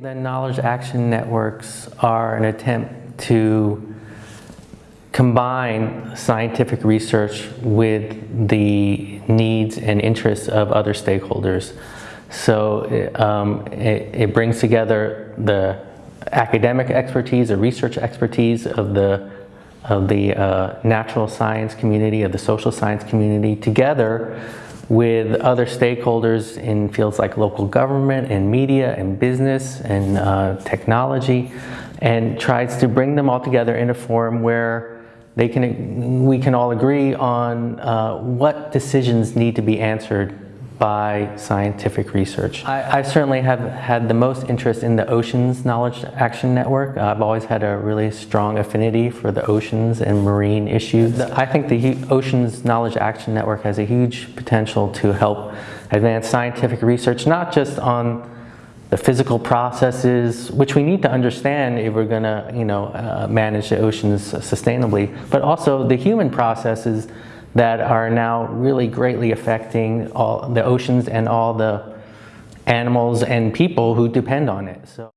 The knowledge action networks are an attempt to combine scientific research with the needs and interests of other stakeholders. So it, um, it, it brings together the academic expertise, the research expertise of the of the uh, natural science community, of the social science community, together with other stakeholders in fields like local government and media and business and uh, technology, and tries to bring them all together in a forum where they can, we can all agree on uh, what decisions need to be answered by scientific research. I, I, certainly have had the most interest in the Oceans Knowledge Action Network. I've always had a really strong affinity for the oceans and marine issues. I think the Oceans Knowledge Action Network has a huge potential to help advance scientific research, not just on the physical processes, which we need to understand if we're going to, you know, uh, manage the oceans sustainably, but also the human processes that are now really greatly affecting all the oceans and all the animals and people who depend on it. So.